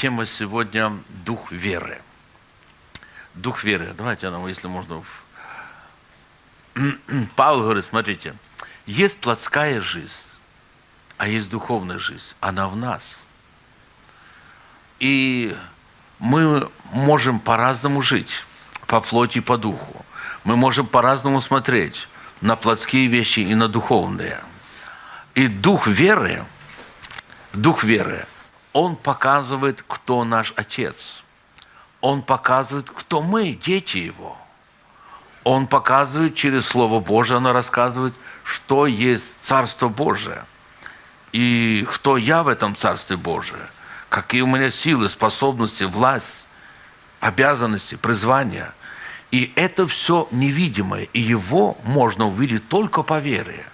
тема сегодня – дух веры. Дух веры. Давайте нам, если можно... Павел говорит, смотрите, есть плотская жизнь, а есть духовная жизнь. Она в нас. И мы можем по-разному жить, по плоти и по духу. Мы можем по-разному смотреть на плотские вещи и на духовные. И дух веры, дух веры, он показывает, кто наш Отец. Он показывает, кто мы, дети Его. Он показывает через Слово Божие, оно рассказывает, что есть Царство Божие. И кто я в этом Царстве Божие. Какие у меня силы, способности, власть, обязанности, призвания. И это все невидимое, и его можно увидеть только по вере.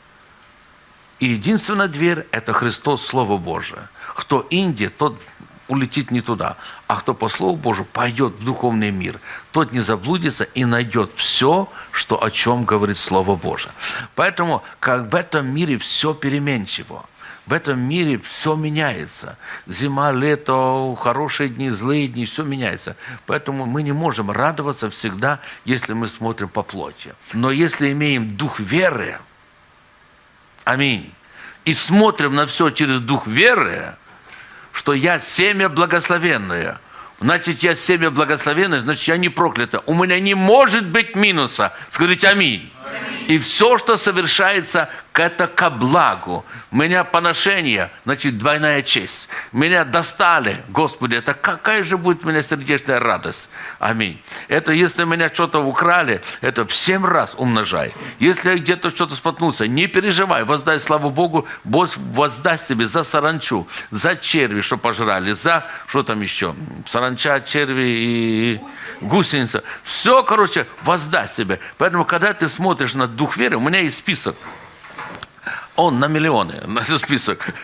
И единственная дверь – это Христос, Слово Божие. Кто Индия, тот улетит не туда. А кто по Слову Божию пойдет в духовный мир, тот не заблудится и найдет все, что, о чем говорит Слово Божие. Поэтому, как в этом мире все переменчиво, в этом мире все меняется. Зима, лето, хорошие дни, злые дни, все меняется. Поэтому мы не можем радоваться всегда, если мы смотрим по плоти. Но если имеем дух веры, аминь, и смотрим на все через дух веры, что я семя благословенное. Значит, я семя благословенное, значит, я не проклята. У меня не может быть минуса. Скажите аминь. И все, что совершается, это ко благу. Меня поношение, значит, двойная честь. Меня достали, Господи, это какая же будет у меня сердечная радость. Аминь. Это если меня что-то украли, это в семь раз умножай. Если где-то что-то споткнулся, не переживай, воздай славу Богу, Бог воздаст тебе за саранчу, за черви, что пожрали, за, что там еще, саранча, черви и гусеница. Все, короче, воздаст тебе. Поэтому, когда ты смотришь на дух веры, у меня есть список. Он на миллионы, на этот список,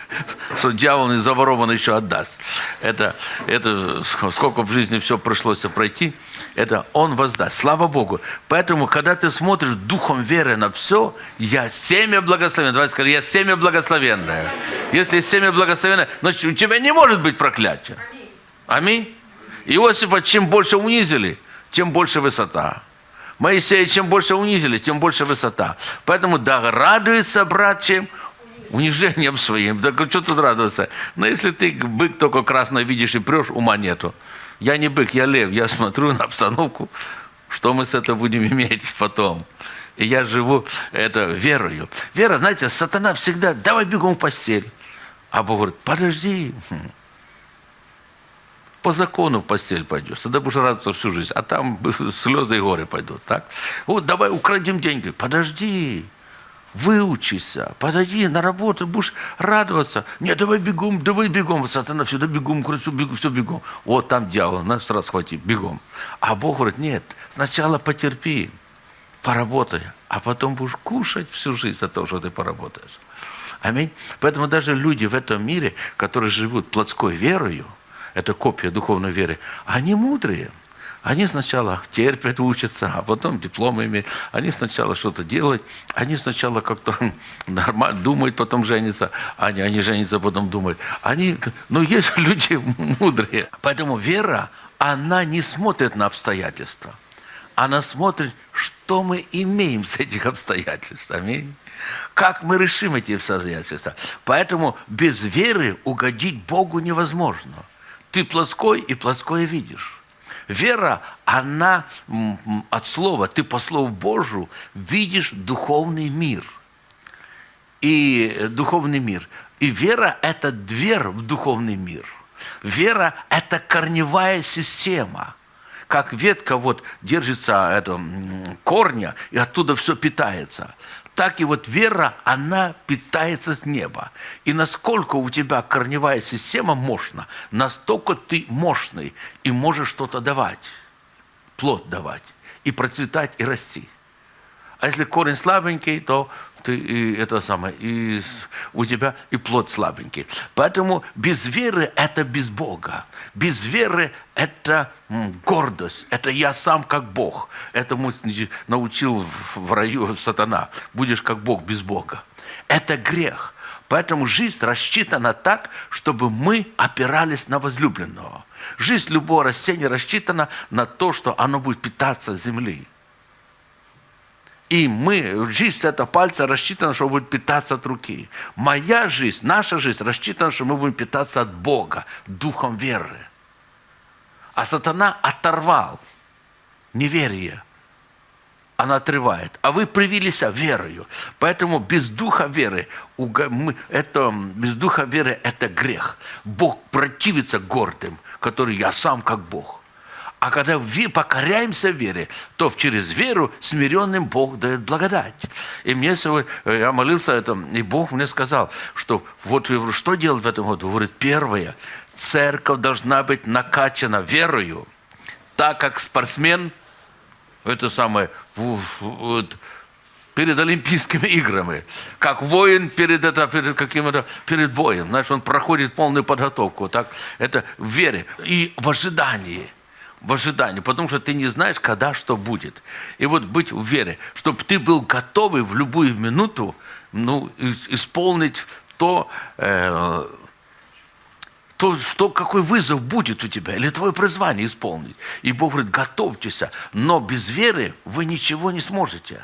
что дьявол не заворован еще отдаст. Это, это сколько в жизни все пришлось пройти, это он воздаст. Слава Богу. Поэтому, когда ты смотришь духом веры на все, я семя благословенное. Давайте скажем, я семя благословенное. Если семя благословенное, значит, у тебя не может быть проклятия. Аминь. Иосифа чем больше унизили, тем больше высота. Моисея чем больше унизили, тем больше высота. Поэтому да, радуется брат чем унижением своим. Да что тут радоваться? Но если ты бык только красный видишь и прешь, ума нету. Я не бык, я лев. Я смотрю на обстановку, что мы с этого будем иметь потом. И я живу это верою. Вера, знаете, сатана всегда, давай бегом в постель. А Бог говорит, подожди, хм по закону в постель пойдешь, тогда будешь радоваться всю жизнь, а там слезы и горе пойдут, так? Вот давай украдем деньги, подожди, выучися, подойди на работу, будешь радоваться. Нет, давай бегом, давай бегом, сатана всегда бегом, все бегом, все бегом. Вот там дьявол, нас сразу схвати, бегом. А Бог говорит, нет, сначала потерпи, поработай, а потом будешь кушать всю жизнь за то, что ты поработаешь. Аминь. Поэтому даже люди в этом мире, которые живут плотской верою, это копия духовной веры, они мудрые. Они сначала терпят, учатся, а потом дипломы имеют. Они сначала что-то делают, они сначала как-то нормально думают, потом женятся. Они, они женятся, потом думают. Они, ну, есть люди мудрые. Поэтому вера, она не смотрит на обстоятельства. Она смотрит, что мы имеем с этих обстоятельств. Аминь. Как мы решим эти обстоятельства. Поэтому без веры угодить Богу невозможно. Ты плоской и плоское видишь. Вера, она от слова, ты по слову Божию видишь духовный мир. И духовный мир. И вера – это дверь в духовный мир. Вера – это корневая система. Как ветка вот держится это, корня, и оттуда все питается так и вот вера, она питается с неба. И насколько у тебя корневая система мощна, настолько ты мощный и можешь что-то давать, плод давать, и процветать, и расти. А если корень слабенький, то ты и это самое, и у тебя и плод слабенький. Поэтому без веры это без Бога. Без веры это гордость, это я сам как Бог. Этому научил в раю сатана. Будешь как Бог без Бога. Это грех. Поэтому жизнь рассчитана так, чтобы мы опирались на возлюбленного. Жизнь любого растения рассчитана на то, что оно будет питаться землей. И мы, жизнь этого пальца рассчитана, что будет питаться от руки. Моя жизнь, наша жизнь рассчитана, что мы будем питаться от Бога, духом веры. А сатана оторвал неверие. Она отрывает. А вы привились верою. Поэтому без духа веры, это, без духа веры это грех. Бог противится гордым, который я сам как Бог. А когда покоряемся вере, то через веру смиренным Бог дает благодать. И мне сегодня, э, я молился этом, и Бог мне сказал, что вот что делать в этом году? Говорит, первое, церковь должна быть накачана верою, так как спортсмен, это самое, вот, перед Олимпийскими играми, как воин перед, это, перед каким-то перед боем. Знаешь, он проходит полную подготовку. Так? Это в вере и в ожидании – в ожидании, потому что ты не знаешь, когда что будет. И вот быть в чтобы ты был готовый в любую минуту ну, исполнить то, э, то, что, какой вызов будет у тебя, или твое призвание исполнить. И Бог говорит, готовьтесь, но без веры вы ничего не сможете.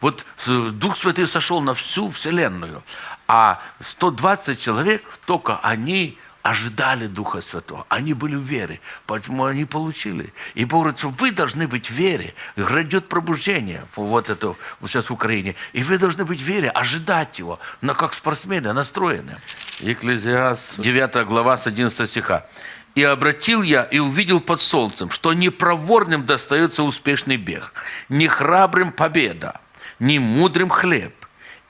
Вот Дух Святый сошел на всю Вселенную, а 120 человек, только они ожидали Духа Святого. Они были в вере, поэтому они получили. И Бог говорит, что вы должны быть в вере. Грядет пробуждение, вот это сейчас в Украине. И вы должны быть в вере, ожидать его, но как спортсмены настроены. Екклезиас, 9 глава с 11 стиха. «И обратил я и увидел под солнцем, что не проворным достается успешный бег, не храбрым победа, не мудрым хлеб,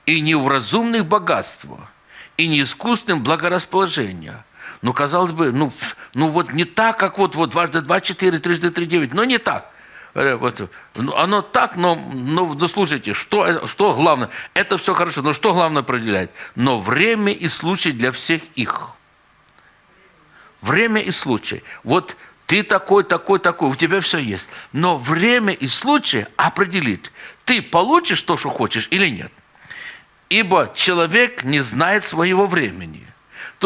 и не в разумных богатство, и не искусным благорасположение, ну, казалось бы, ну, ну вот не так, как вот, вот дважды два, четыре, трижды три, девять. Но не так. Э, вот, ну, оно так, но, но, но слушайте, что, что главное? Это все хорошо, но что главное определять? Но время и случай для всех их. Время и случай. Вот ты такой, такой, такой, у тебя все есть. Но время и случай определит, ты получишь то, что хочешь или нет. Ибо человек не знает своего времени.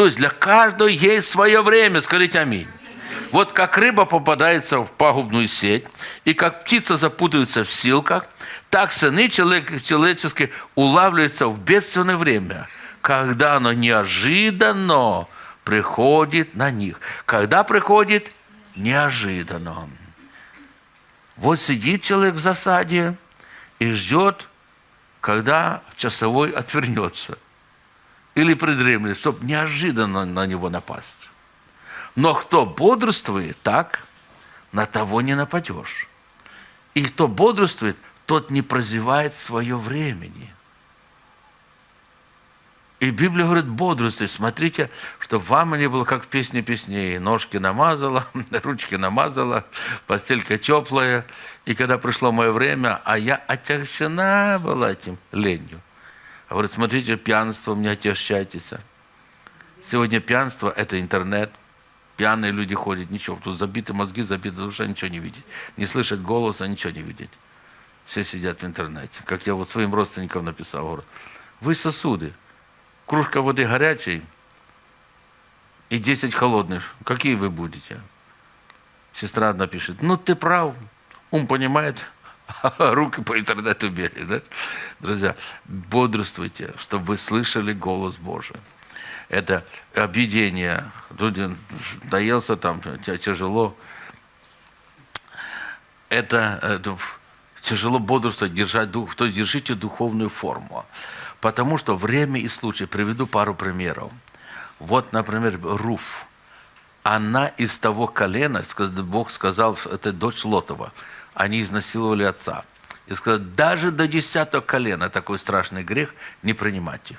То есть для каждого есть свое время. Скажите аминь. Вот как рыба попадается в пагубную сеть, и как птица запутывается в силках, так сыны человеческие улавливаются в бедственное время, когда оно неожиданно приходит на них. Когда приходит? Неожиданно. Вот сидит человек в засаде и ждет, когда часовой отвернется – или придремлет, чтобы неожиданно на него напасть. Но кто бодрствует, так, на того не нападешь. И кто бодрствует, тот не прозевает свое времени. И Библия говорит, бодрствуй, смотрите, чтобы вам не было, как в песне песней. Ножки намазала, ручки намазала, постелька теплая. И когда пришло мое время, а я отягчена была этим ленью. А говорит, смотрите, пьянство, не отягощайтесь. Сегодня пьянство – это интернет. Пьяные люди ходят, ничего. Тут забиты мозги, забита душа, ничего не видеть. Не слышать голоса, ничего не видеть. Все сидят в интернете. Как я вот своим родственникам написал, говорю, вы сосуды. Кружка воды горячей и 10 холодных. Какие вы будете? Сестра одна пишет, ну ты прав, ум понимает, руки по интернету бегали. Да? Друзья, бодрствуйте, чтобы вы слышали голос Божий. Это объедение. Люди доелся там, тяжело. Это, это тяжело бодрствовать, держать дух. То есть держите духовную форму. Потому что время и случай. Приведу пару примеров. Вот, например, Руф. Она из того колена, Бог сказал, это дочь Лотова – они изнасиловали отца. И сказал, даже до десятого колена такой страшный грех не принимать их.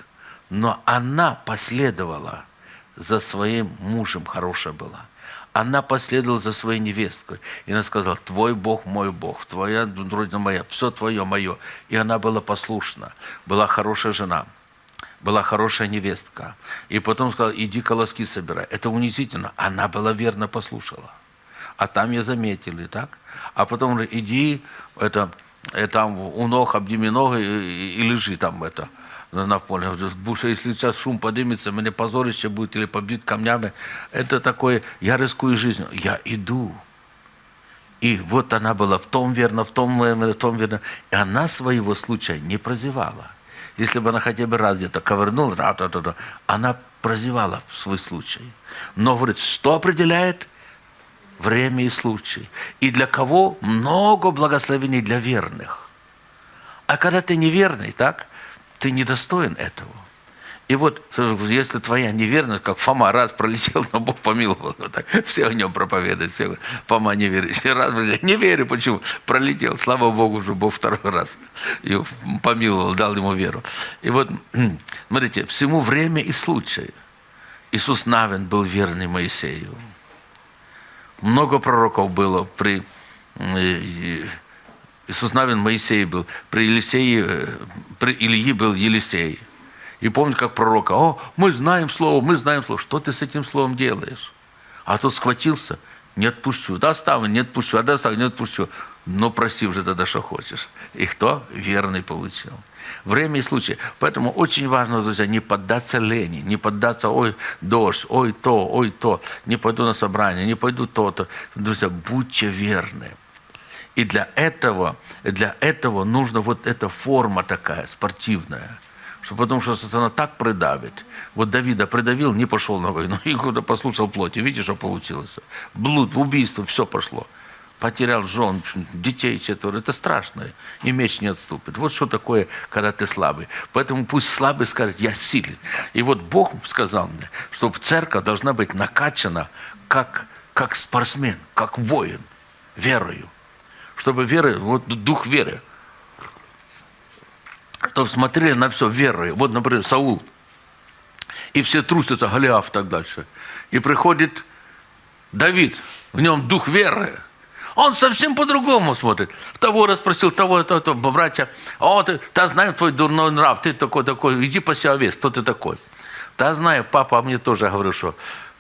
Но она последовала за своим мужем, хорошая была. Она последовала за своей невесткой. И она сказала, твой Бог, мой Бог, твоя родина моя, все твое, мое. И она была послушна, была хорошая жена, была хорошая невестка. И потом сказала, иди колоски собирай. Это унизительно. Она была верно послушала. А там ее заметили, так? а потом иди, это, и э, там у ног обними ноги и, и лежи там это. на на поле. Что если сейчас шум поднимется, мне позорище будет или побьют камнями. Это такое, я рискую жизнью. Я иду. И вот она была в том верно, в том верно, в том верно. И она своего случая не прозевала. Если бы она хотя бы раз где-то ковырнула, ра -та -та, она прозевала свой случай. Но, говорит, что определяет? Время и случай. И для кого? Много благословений для верных. А когда ты неверный, так, ты недостоин этого. И вот, если твоя неверность, как Фома раз пролетел, но Бог помиловал, вот так, все о нем проповедуют, все Фома не верит. Раз, не верю, почему? Пролетел, слава Богу, уже Бог второй раз его помиловал, дал ему веру. И вот, смотрите, всему время и случай. Иисус Навин был верный Моисею. Много пророков было при э, Иисус Навин Моисей был, при Елисее, э, при Ильи был Елисей. И помню, как пророка, о, мы знаем слово, мы знаем слово. Что ты с этим словом делаешь? А тот схватился, не отпущу. Да оставлю, не отпущу, а да оставлю, не отпущу. Но проси уже тогда, что хочешь. И кто? Верный получил. Время и случай. Поэтому очень важно, друзья, не поддаться лени, не поддаться, ой, дождь, ой, то, ой, то, не пойду на собрание, не пойду то-то. Друзья, будьте верны. И для этого, для этого нужна вот эта форма такая, спортивная – что потому что сатана так придавит. Вот Давида придавил, не пошел на войну, и куда послушал плоти. Видишь, что получилось? Блуд, убийство, все пошло. Потерял жен, детей четверо. Это страшно. И меч не отступит. Вот что такое, когда ты слабый. Поэтому пусть слабый скажет, я силен. И вот Бог сказал мне, что церковь должна быть накачана как, как спортсмен, как воин, верою. Чтобы вера, вот дух веры – чтобы смотрели на все верой. Вот, например, Саул. И все трусятся, Голиаф так дальше. И приходит Давид, в нем дух веры. Он совсем по-другому смотрит. Того расспросил, того, того, того, братья. О, ты, ты знаешь твой дурной нрав, ты такой, такой, иди по себе овец, кто ты такой? Да знаю, папа мне тоже говорил, что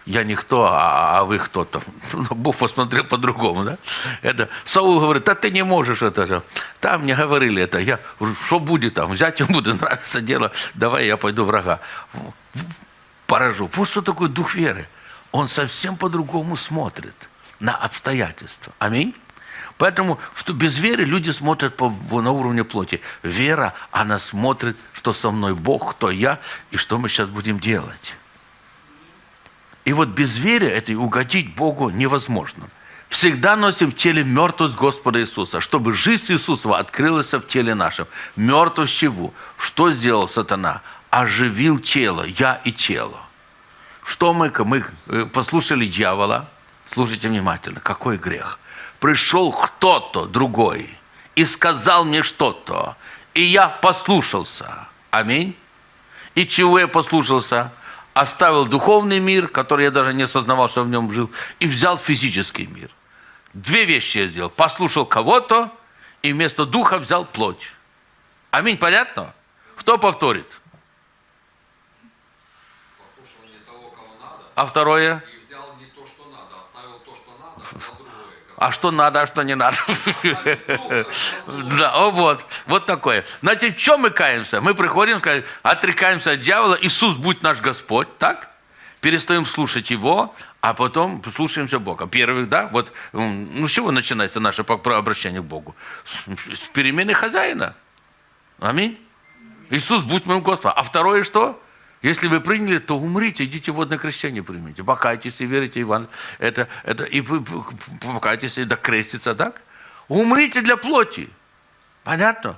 я никто, а, а вы кто-то. Ну, Бог посмотрел по-другому, да? Это, Саул говорит, да ты не можешь это же. Там мне говорили это. Я, что будет там? Взять ему буду, нравится дело. Давай я пойду врага. Поражу. Вот что такое дух веры. Он совсем по-другому смотрит на обстоятельства. Аминь. Поэтому без веры люди смотрят по, на уровне плоти. Вера, она смотрит, что со мной Бог, кто я, и что мы сейчас будем делать. И вот без веры этой угодить Богу невозможно. Всегда носим в теле мертвость Господа Иисуса, чтобы жизнь Иисуса открылась в теле нашем. Мертвость чего? Что сделал сатана? Оживил тело, я и тело. Что мы, мы э, послушали дьявола, слушайте внимательно, какой грех. Пришел кто-то другой и сказал мне что-то, и я послушался. Аминь. И чего я послушался? оставил духовный мир, который я даже не осознавал, что в нем жил, и взял физический мир. Две вещи я сделал. Послушал кого-то, и вместо духа взял плоть. Аминь, понятно? Кто повторит? Послушал не того, кого надо, А второе? и взял не то, что надо, оставил то, что надо, взял другое. А что надо, а что не надо? Да, о, вот, вот такое. Значит, в чем мы каемся? Мы приходим, сказать, отрекаемся от дьявола, Иисус, будь наш Господь, так? Перестаем слушать Его, а потом слушаемся Бога. Первых, да, вот, ну, с чего начинается наше обращение к Богу? С перемены хозяина. Аминь. Иисус, будь моим Господом. А второе что? Если вы приняли, то умрите, идите водное крещение примите. Покайтесь и верите Иван. Это, это, и вы покайтесь и докреститься, так? Умрите для плоти. Понятно?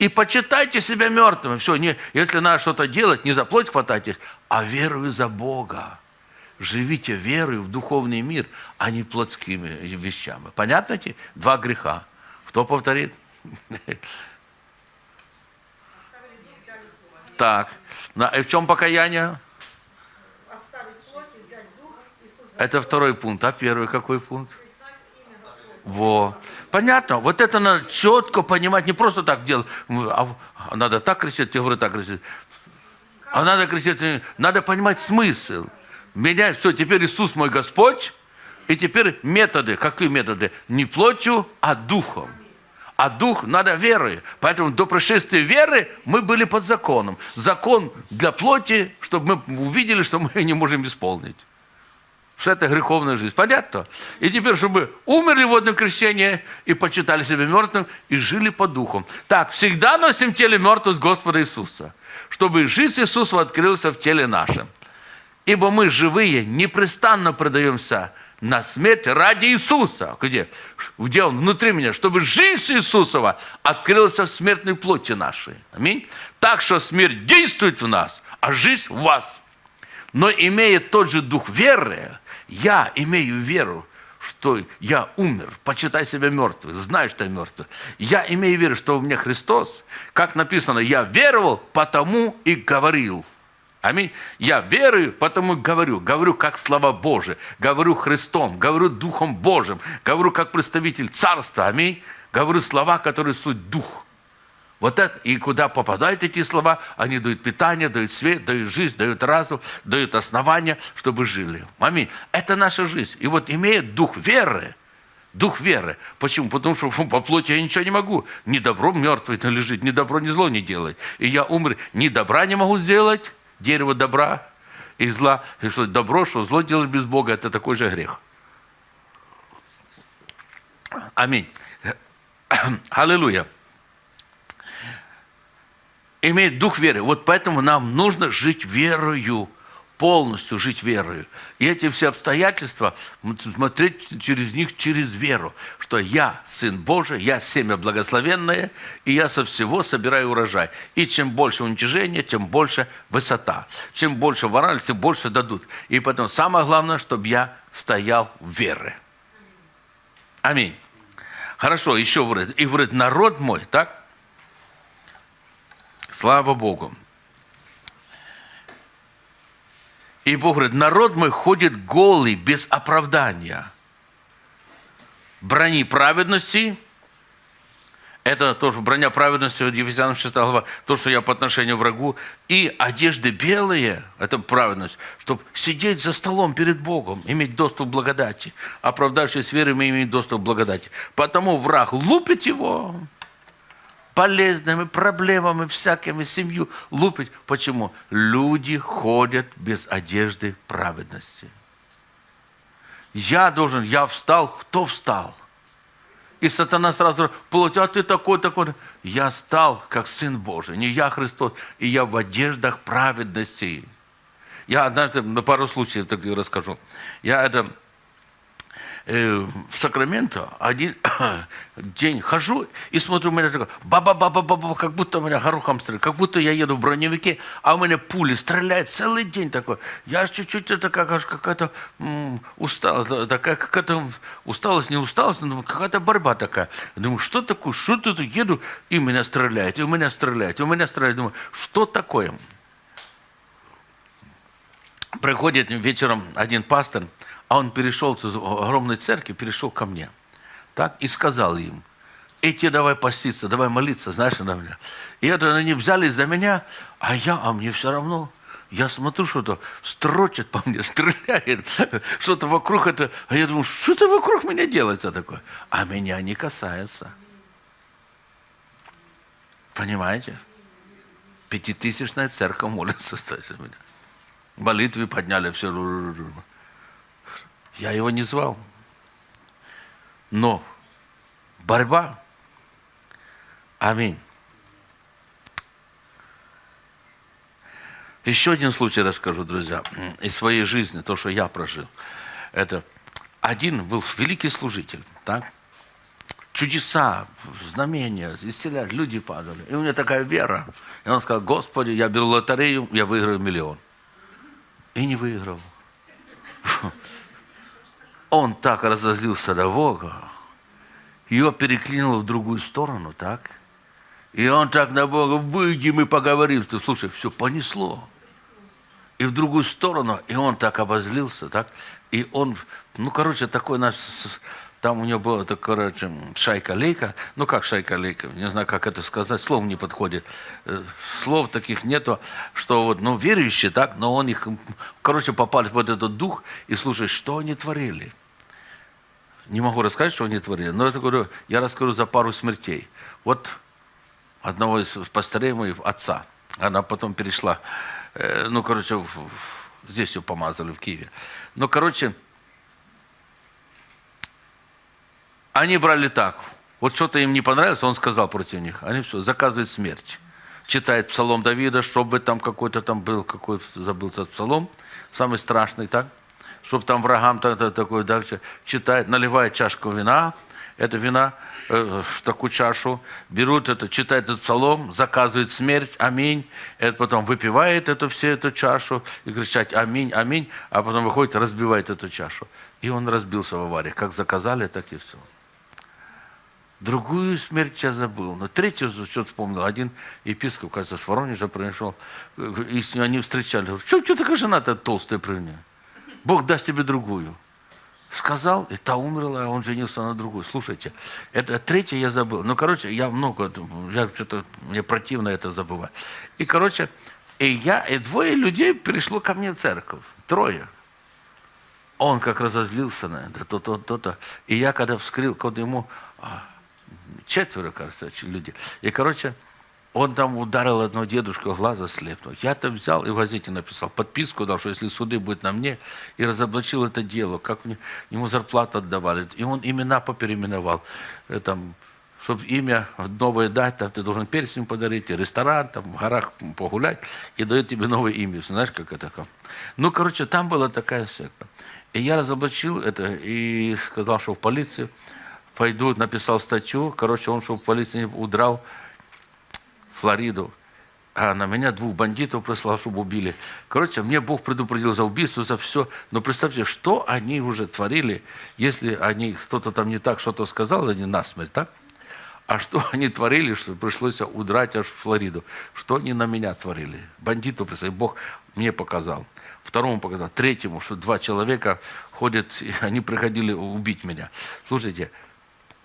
И почитайте себя мертвым. Все, не, если надо что-то делать, не за плоть хватайтесь, а верую за Бога. Живите верою в духовный мир, а не плотскими вещами. Понятно эти два греха? Кто повторит? Так. И в чем покаяние? Это второй пункт. А первый какой пункт? Во. Понятно. Вот это надо четко понимать. Не просто так делать. А надо так кричать, тебе говорят так кричать. А надо кричать. Надо понимать смысл. Меня, все, теперь Иисус мой Господь. И теперь методы. Какие методы? Не плотью, а духом. А дух надо верой. Поэтому до пришествия веры мы были под законом. Закон для плоти, чтобы мы увидели, что мы не можем исполнить. Что это греховная жизнь. Понятно? И теперь, чтобы умерли в водном крещении и почитали себя мертвым, и жили по духу. Так, всегда носим в теле мертвость Господа Иисуса, чтобы жизнь Иисуса открылась в теле нашем. Ибо мы живые непрестанно продаемся на смерть ради Иисуса. Где? Где Он? Внутри меня. Чтобы жизнь Иисусова открылась в смертной плоти нашей. Аминь. Так что смерть действует в нас, а жизнь в вас. Но имея тот же дух веры, я имею веру, что я умер, почитай себя мертвым, знаю, что я мертвый. Я имею веру, что у меня Христос, как написано, я веровал, потому и говорил. Аминь. Я верую, потому говорю. Говорю как слова Божие. Говорю Христом. Говорю Духом Божьим. Говорю как представитель Царства. Аминь. Говорю слова, которые суть Дух. Вот это, и куда попадают эти слова, они дают питание, дают свет, дают жизнь, дают разум, дают основания, чтобы жили. Аминь. Это наша жизнь. И вот имеет дух веры, дух веры. Почему? Потому что по плоти я ничего не могу. Ни добро мертвый лежит, ни добро, ни зло не делать. И я умер, ни добра не могу сделать, дерево добра и зла. И что добро, что зло делать без Бога, это такой же грех. Аминь. Аллилуйя имеет дух веры. Вот поэтому нам нужно жить верою, полностью жить верою. И эти все обстоятельства, смотреть через них через веру, что я Сын Божий, я семя благословенное, и я со всего собираю урожай. И чем больше уничижения, тем больше высота. Чем больше ворали, тем больше дадут. И потом самое главное, чтобы я стоял в вере. Аминь. Хорошо, еще говорит. И говорит, народ мой, так? Слава Богу. И Бог говорит, народ мой ходит голый, без оправдания. Брони праведности, это то, броня праведности, Ефесянам 6 глава, то, что я по отношению к врагу, и одежды белые, это праведность, чтобы сидеть за столом перед Богом, иметь доступ к благодати. Оправдавшись верой, мы имеем доступ к благодати. Потому враг лупит его, полезными проблемами всякими семью лупить. Почему? Люди ходят без одежды праведности. Я должен, я встал, кто встал? И сатана сразу плоть, а ты такой, такой. Я стал, как Сын Божий, не я Христос, и я в одеждах праведности. Я однажды на пару случаев так расскажу. Я это Э, в Сакраменто один день хожу и смотрю, у меня такое баба-баба-баба, как будто у меня горохом стреляет, как будто я еду в броневике, а у меня пули стреляют целый день такой. Я чуть-чуть это как, какая-то усталость, такая какая-то усталость, не усталость, но какая-то борьба такая. Думаю, что такое, что тут еду, и меня стреляет, и у меня стреляет, и у меня стреляет. Думаю, что такое? Приходит вечером один пастор, а он перешел из огромной церкви, перешел ко мне. Так, и сказал им, эти давай поститься, давай молиться, знаешь, на меня. И это они взялись за меня, а я, а мне все равно. Я смотрю, что-то строчит по мне, стреляет, что-то вокруг это. А я думаю, что это вокруг меня делается такое? А меня не касается. Понимаете? Пятитысячная церковь молится, кстати, меня. Молитвы подняли все. Я его не звал. Но борьба. Аминь. Еще один случай расскажу, друзья, из своей жизни, то, что я прожил. Это один был великий служитель, так? Чудеса, знамения, исцелять, люди падали. И у меня такая вера. И он сказал, Господи, я беру лотерею, я выиграю миллион. И не выиграл он так разозлился на Бога, его переклинило в другую сторону, так? И он так на Бога, выйди, мы поговорим. Ты, слушай, все понесло. И в другую сторону, и он так обозлился, так? И он, ну, короче, такой наш там у него была, это, короче, шайка-лейка. Ну, как шайка-лейка? Не знаю, как это сказать. Слов не подходит. Э, слов таких нету, что вот, ну, верующие, так, но он их, короче, попали под этот дух и слушай, что они творили. Не могу рассказать, что они творили, но это говорю, я расскажу за пару смертей. Вот одного из пастырей моих, отца, она потом перешла, э, ну, короче, в- в- здесь ее помазали, в Киеве. Ну, короче, они брали так. Вот что-то им не понравилось, он сказал против них. Они все, заказывают смерть. Читает псалом Давида, чтобы там какой-то там был, какой забыл этот псалом, самый страшный, так? Чтобы там врагам так, так, такое дальше. Читает, наливает чашку вина, это вина э, в такую чашу, берут это, читает этот псалом, заказывает смерть, аминь. Это потом выпивает эту все эту чашу и кричать аминь, аминь, а потом выходит, разбивает эту чашу. И он разбился в аварии. Как заказали, так и все. Другую смерть я забыл. Но третью что вспомнил. Один епископ, кажется, с Воронежа пришел. И они встречали. Что, что такая жена-то толстая при? Бог даст тебе другую. Сказал, и та умерла, а он женился на другой. Слушайте, это третье я забыл. Ну, короче, я много, я что-то, мне противно это забывать. И, короче, и я, и двое людей пришло ко мне в церковь. Трое. Он как разозлился на это, то-то, то-то. И я когда вскрыл, когда ему а, четверо, кажется, люди. И, короче, он там ударил одного дедушку, глаза слепнул. Я-то взял и в газете написал, подписку дал, что если суды будут на мне, и разоблачил это дело, как мне, ему зарплату отдавали. И он имена попереименовал. Э, Там, чтобы имя новое дать, там ты должен перстень подарить, и ресторан, там в горах погулять, и дают тебе новое имя. Знаешь, как это? как? Ну, короче, там была такая секта. И я разоблачил это и сказал, что в полицию пойду, написал статью. Короче, он, чтобы в полицию не удрал Флориду. А на меня двух бандитов прислал, чтобы убили. Короче, мне Бог предупредил за убийство, за все. Но представьте, что они уже творили, если они кто-то там не так что-то сказал, они насмерть, так? А что они творили, что пришлось удрать аж в Флориду? Что они на меня творили? Бандиту, представь, Бог мне показал. Второму показал. Третьему, что два человека ходят, и они приходили убить меня. Слушайте,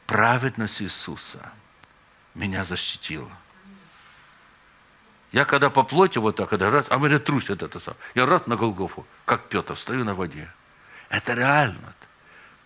праведность Иисуса меня защитила. Я когда по плоти вот так, когда раз, а меня трусит это сам. Я раз на Голгофу, как Петр, стою на воде. Это реально.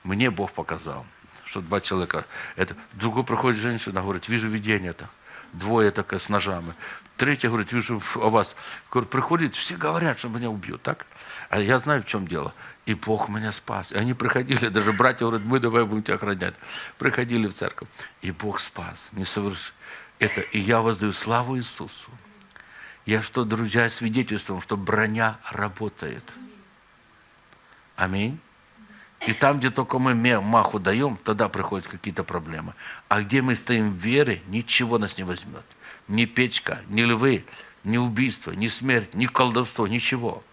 Мне Бог показал, что два человека. Это, другой проходит женщина, говорит, вижу видение это. Двое такое с ножами. Третья говорит, вижу о вас. Говорит, приходит, все говорят, что меня убьют, так? А я знаю, в чем дело. И Бог меня спас. И они приходили, даже братья говорят, мы давай будем тебя охранять. Приходили в церковь. И Бог спас. Не соверш... это. И я воздаю славу Иисусу. Я что, друзья, свидетельством, что броня работает. Аминь. И там, где только мы маху даем, тогда приходят какие-то проблемы. А где мы стоим в вере, ничего нас не возьмет. Ни печка, ни львы, ни убийство, ни смерть, ни колдовство, ничего.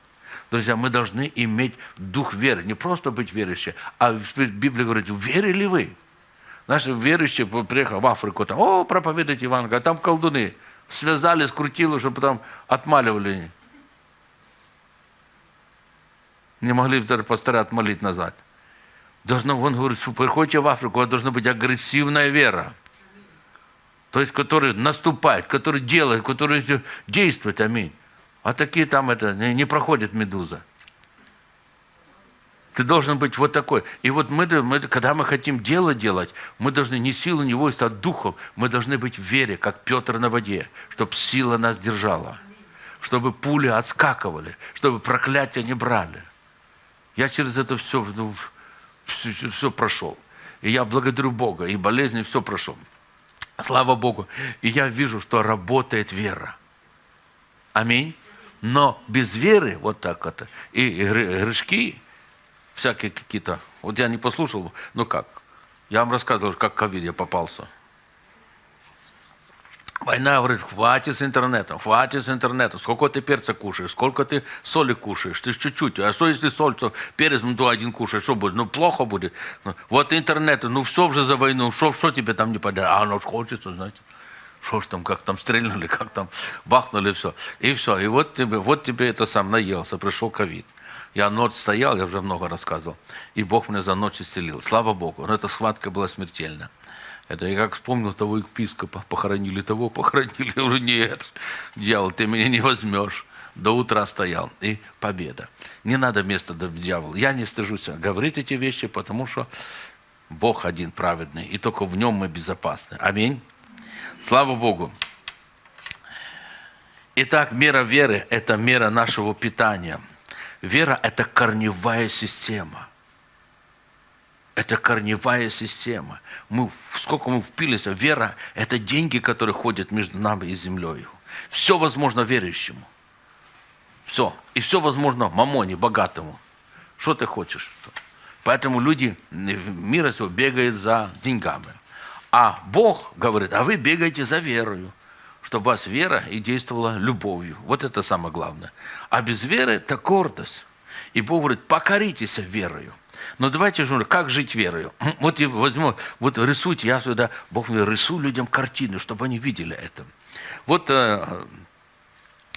Друзья, мы должны иметь дух веры. Не просто быть верующим, а в Библии говорит, верили вы? Наши верующие, приехал в Африку, там, о, проповедуйте Евангелие, а там колдуны. Связали, скрутили, чтобы потом отмаливали. Не могли даже пастора отмолить назад. Должно, он говорит, приходите в Африку, у вас должна быть агрессивная вера. То есть, который наступает, который делает, который действует, аминь. А такие там это не, не проходит медуза. Ты должен быть вот такой. И вот мы, мы, когда мы хотим дело делать, мы должны не силу, не войск, а духом. Мы должны быть в вере, как Петр на воде, чтобы сила нас держала. Чтобы пули отскакивали, чтобы проклятия не брали. Я через это все, ну, все, все прошел. И я благодарю Бога, и болезни, все прошел. Слава Богу. И я вижу, что работает вера. Аминь. Но без веры, вот так вот, и грешки, всякие какие-то, вот я не послушал, ну как, я вам рассказывал, как ковид я попался. Война говорит, хватит с интернетом, хватит с интернетом. Сколько ты перца кушаешь, сколько ты соли кушаешь, ты чуть-чуть. А что если соль, то перец, ну, то один кушаешь, что будет? Ну, плохо будет. Ну, Вот интернет, ну, все уже за войну, что, что тебе там не подарят? А оно ж хочется, знаете. Что ж там, как там стрельнули, как там бахнули, все. И все. И вот тебе, вот тебе это сам наелся, пришел ковид. Я ночь стоял, я уже много рассказывал, и Бог меня за ночь исцелил. Слава Богу. Но эта схватка была смертельна. Это я как вспомнил того епископа, похоронили того, похоронили, я говорю, нет, дьявол, ты меня не возьмешь. До утра стоял, и победа. Не надо места для дьявола. Я не стыжусь говорить эти вещи, потому что Бог один праведный, и только в нем мы безопасны. Аминь. Слава Богу. Итак, мера веры – это мера нашего питания. Вера – это корневая система. Это корневая система. Мы, сколько мы впились, вера – это деньги, которые ходят между нами и землей. Все возможно верующему. Все. И все возможно мамоне, богатому. Что ты хочешь? Поэтому люди мира всего бегают за деньгами. А Бог говорит, а вы бегаете за верою, чтобы вас вера и действовала любовью. Вот это самое главное. А без веры это гордость. И Бог говорит, покоритесь верою. Но давайте же, как жить верою? Вот я возьму, вот рисуйте, я сюда, Бог мне рисую людям картины, чтобы они видели это. Вот э,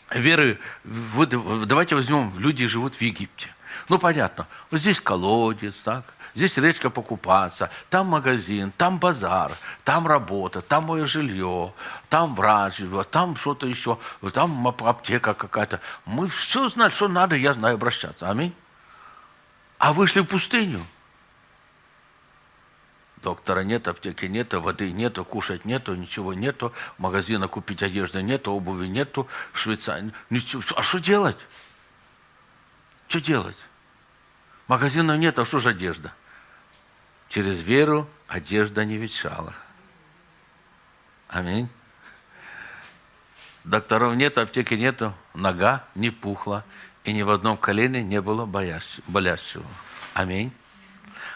веры, вот давайте возьмем, люди живут в Египте. Ну, понятно, вот здесь колодец, так, здесь речка покупаться, там магазин, там базар, там работа, там мое жилье, там врач там что-то еще, там аптека какая-то. Мы все знаем, что надо, я знаю обращаться. Аминь. А вышли в пустыню. Доктора нет, аптеки нет, воды нету, кушать нету, ничего нету, магазина купить одежды нету, обуви нету, Швейцария. Ничего. А что делать? Что делать? Магазина нет, а что же одежда? Через веру одежда не ветшала. Аминь. Докторов нет, аптеки нету, нога не пухла, и ни в одном колене не было болящего. Аминь.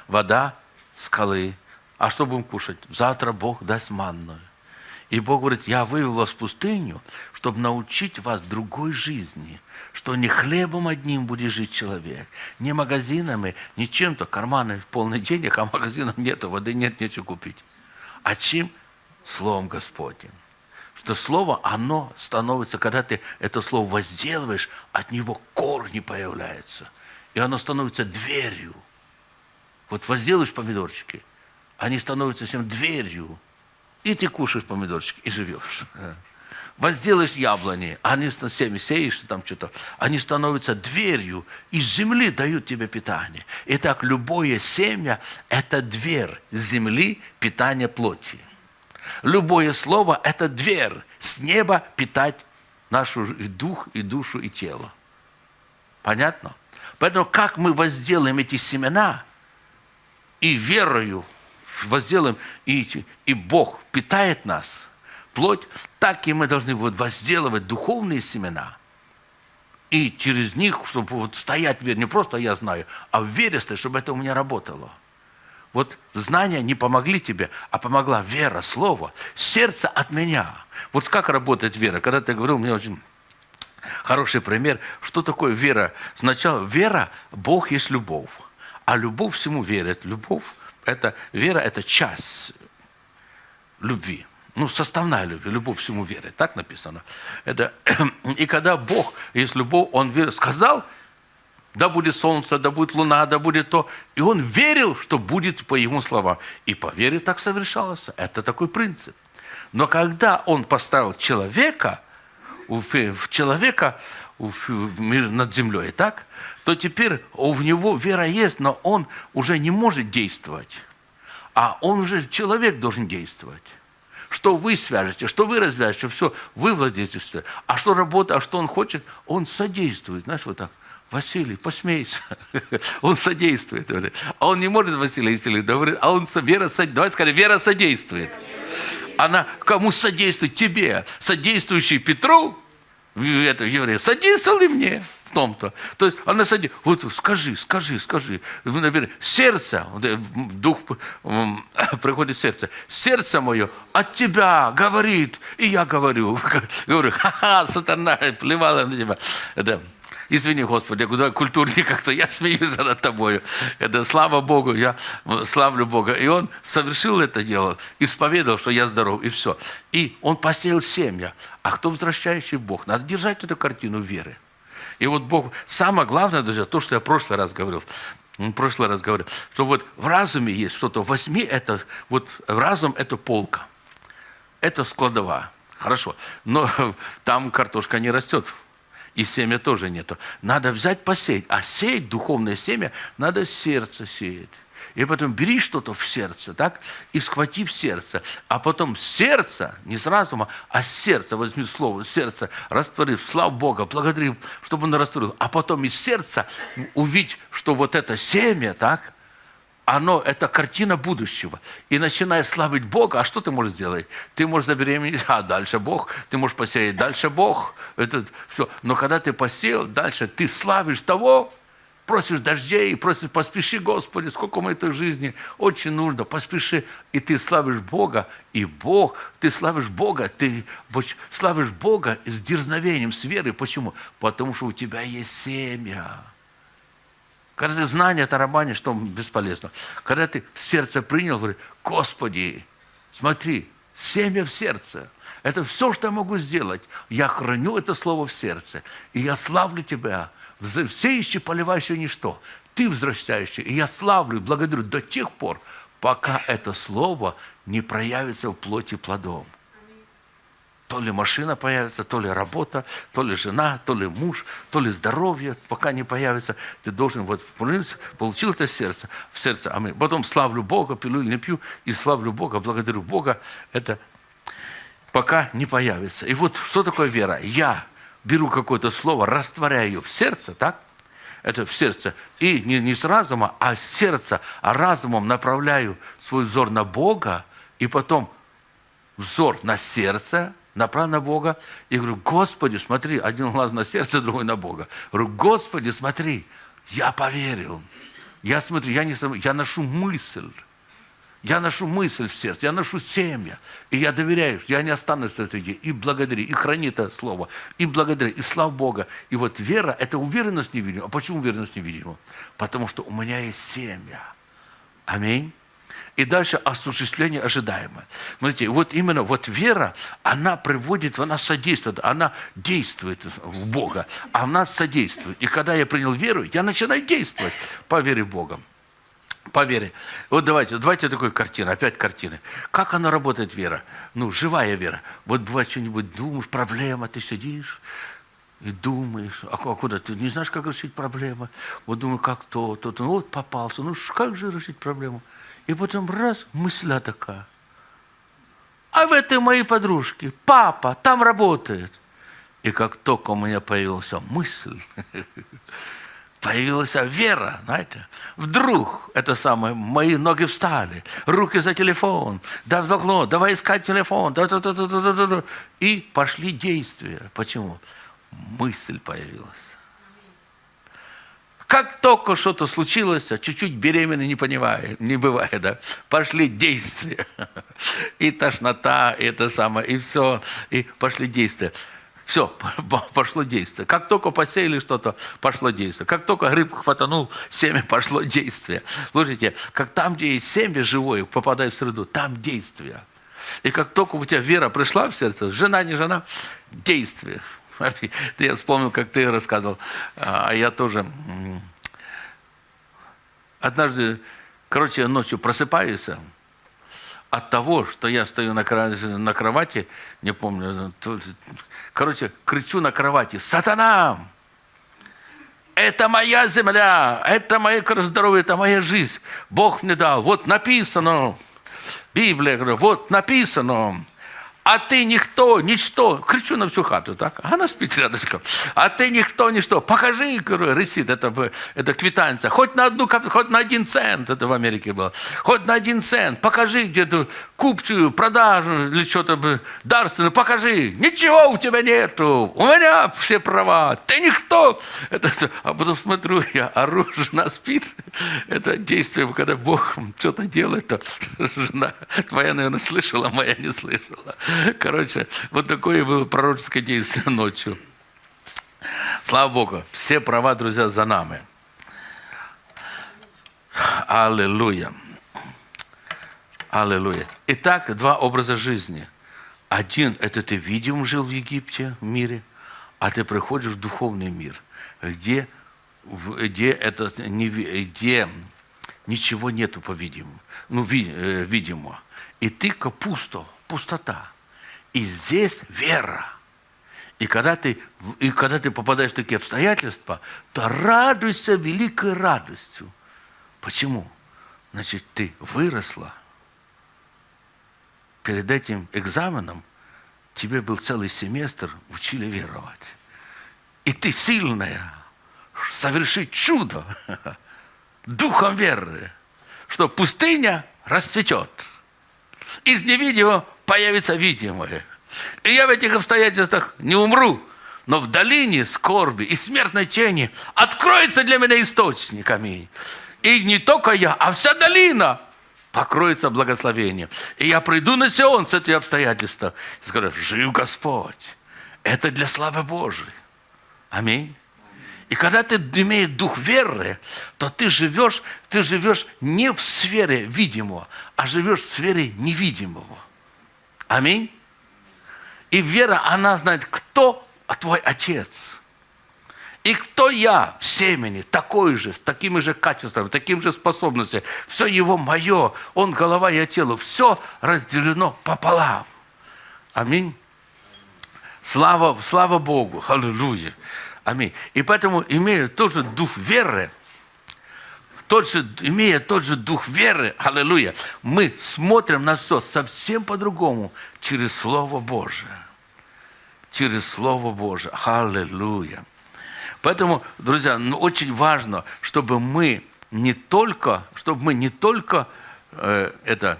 Вода, скалы, а что будем кушать? Завтра Бог даст манную. И Бог говорит, я вывел вас в пустыню, чтобы научить вас другой жизни, что не хлебом одним будет жить человек, не магазинами, не чем-то, карманы полны денег, а магазинов нет, воды нет, нечего купить. А чем? Словом Господним. Что слово, оно становится, когда ты это слово возделываешь, от него корни появляются. И оно становится дверью. Вот возделаешь помидорчики – они становятся всем дверью. И ты кушаешь помидорчики и живешь. Возделаешь яблони, они всеми сеешь там что-то, они становятся дверью, из земли дают тебе питание. Итак, любое семя – это дверь земли питания плоти. Любое слово – это дверь с неба питать нашу и дух, и душу, и тело. Понятно? Поэтому как мы возделаем эти семена и верою возделаем, и, и Бог питает нас, плоть, так и мы должны вот возделывать духовные семена. И через них, чтобы вот стоять в вере, не просто я знаю, а в вере стоять, чтобы это у меня работало. Вот знания не помогли тебе, а помогла вера, слово, сердце от меня. Вот как работает вера? Когда ты говорил, мне очень хороший пример, что такое вера. Сначала вера, Бог есть любовь, а любовь всему верит. Любовь это вера – это часть любви. Ну, составная любовь, любовь всему веры. Так написано. Это, и когда Бог есть любовь, Он верит, сказал, да будет солнце, да будет луна, да будет то. И он верил, что будет по его словам. И по вере так совершалось. Это такой принцип. Но когда он поставил человека, в человека над землей, так, то теперь у него вера есть, но он уже не может действовать. А он уже, человек должен действовать. Что вы свяжете, что вы развяжете, все, вы владеете. А что работа, а что он хочет, он содействует. Знаешь, вот так. Василий, посмейся. Он содействует. А он не может, Василий, если говорит, а он вера, давай скажем, вера содействует. Она кому содействует? Тебе. Содействующий Петру, это еврея, содействовал и мне в том-то. То есть она садится, вот скажи, скажи, скажи. Наверное, сердце, э, дух приходит сердце. Сердце мое от тебя говорит, и я говорю. Говорю, ха-ха, сатана, плевала на тебя. Это, Извини, Господи, куда культурнее как-то, я смеюсь над тобою. Это слава Богу, я славлю Бога. И он совершил это дело, исповедовал, что я здоров, и все. И он посеял семя. А кто возвращающий Бог? Надо держать эту картину веры. И вот Бог, самое главное, друзья, то, что я в прошлый раз говорил, в прошлый раз говорил, что вот в разуме есть что-то, возьми это, вот разум – это полка, это складова, хорошо, но там картошка не растет, и семя тоже нету. Надо взять посеять. А сеять духовное семя надо сердце сеять. И потом бери что-то в сердце, так, и схвати в сердце. А потом сердце, не с разума, а с сердца, возьми слово, сердце, раствори, слав Бога, благодари, чтобы он растворил. А потом из сердца увидеть, что вот это семя, так, оно, это картина будущего. И начиная славить Бога, а что ты можешь сделать? Ты можешь забеременеть, а дальше Бог. Ты можешь посеять, дальше Бог. Это все. Но когда ты посеял, дальше ты славишь того, просишь дождей, просишь, поспеши, Господи, сколько мы этой жизни очень нужно, поспеши. И ты славишь Бога, и Бог, ты славишь Бога, ты славишь Бога с дерзновением, с верой. Почему? Потому что у тебя есть семя. Когда ты знание тарабанишь, что бесполезно. Когда ты в сердце принял, говоришь, Господи, смотри, семя в сердце. Это все, что я могу сделать. Я храню это слово в сердце. И я славлю Тебя. Сеющий, поливающий ничто. Ты возвращающий. И я славлю, благодарю до тех пор, пока это слово не проявится в плоти плодом. То ли машина появится, то ли работа, то ли жена, то ли муж, то ли здоровье, пока не появится. Ты должен вот получил это сердце, в сердце, а мы потом славлю Бога, пилю или не пью, и славлю Бога, благодарю Бога. Это пока не появится. И вот что такое вера? Я беру какое-то слово, растворяю в сердце, так? Это в сердце. И не, не с разума, а с сердца, а разумом направляю свой взор на Бога, и потом взор на сердце, направил на Бога и говорю, Господи, смотри, один глаз на сердце, другой на Бога. Говорю, Господи, смотри, я поверил. Я смотрю, я, не, я ношу мысль. Я ношу мысль в сердце, я ношу семя. И я доверяю, я не останусь в этой И благодари, и храни это слово. И благодари, и слава Бога. И вот вера – это уверенность невидимая. А почему уверенность невидимая? Потому что у меня есть семя. Аминь и дальше осуществление ожидаемое. Смотрите, вот именно вот вера, она приводит, она содействует, она действует в Бога, она содействует. И когда я принял веру, я начинаю действовать по вере в Бога. По вере. Вот давайте, давайте такой картина, опять картины. Как она работает, вера? Ну, живая вера. Вот бывает что-нибудь, думаешь, проблема, ты сидишь, и думаешь, а куда ты не знаешь, как решить проблему. Вот думаю, как то, то, то. Ну, вот попался. Ну, как же решить проблему? И потом раз, мысля такая. А в этой моей подружке папа там работает. И как только у меня появилась мысль, появилась вера, знаете, вдруг это самое, мои ноги встали, руки за телефон, да вдохнуло, давай искать телефон, да, да, да, да, да, да, да, и пошли действия. Почему? Мысль появилась. Как только что-то случилось, а чуть-чуть беременный не понимает, не бывает, да, пошли действия. И тошнота, и это самое, и все, и пошли действия. Все, пошло действие. Как только посеяли что-то, пошло действие. Как только гриб хватанул, семя пошло действие. Слушайте, как там, где есть семя живое, попадает в среду, там действие. И как только у тебя вера пришла в сердце, жена, не жена, действие. Я вспомнил, как ты рассказывал, а я тоже однажды, короче, ночью просыпаюсь от того, что я стою на, на кровати, не помню, короче, кричу на кровати, «Сатана! Это моя земля, это мое здоровье, это моя жизнь. Бог мне дал. Вот написано, Библия, вот написано, а ты никто, ничто. Кричу на всю хату, так? А она спит рядышком. А ты никто, ничто. Покажи, ресит, это, это квитанция. Хоть на, одну, хоть на один цент, это в Америке было. Хоть на один цент. Покажи где-то купчую, продажу или что-то дарственную. Покажи. Ничего у тебя нету. У меня все права. Ты никто. Это, а потом смотрю, я ору, жена спит. Это действие, когда Бог что-то делает, то жена твоя, наверное, слышала, моя не слышала. Короче, вот такое было пророческое действие ночью. Слава Богу, все права, друзья, за нами. Аллилуйя. Аллилуйя. Итак, два образа жизни. Один – это ты видим жил в Египте, в мире, а ты приходишь в духовный мир, где, где, это, где ничего нету, по-видимому, ну, э, видимо. И ты капуста, пустота. И здесь вера. И когда, ты, и когда ты попадаешь в такие обстоятельства, то радуйся великой радостью. Почему? значит, ты выросла. Перед этим экзаменом тебе был целый семестр, учили веровать. И ты сильная, совершить чудо духом веры, что пустыня расцветет. Из невидимого появится видимое. И я в этих обстоятельствах не умру, но в долине скорби и смертной тени откроется для меня источник. Аминь. И не только я, а вся долина покроется благословением. И я приду на Сион с этих обстоятельств и скажу, жив Господь. Это для славы Божией. Аминь. И когда ты имеешь дух веры, то ты живешь, ты живешь не в сфере видимого, а живешь в сфере невидимого. Аминь. И вера, она знает, кто твой отец. И кто я в семени, такой же, с такими же качествами, таким же способностями. Все его мое, он голова, я тело. Все разделено пополам. Аминь. Слава, слава Богу. Аллилуйя. Аминь. И поэтому, имея тот же дух веры, тот же, имея тот же дух веры, аллилуйя, мы смотрим на все совсем по-другому через Слово Божие. Через Слово Божие. Аллилуйя. Поэтому, друзья, ну, очень важно, чтобы мы не только, чтобы мы не только э, это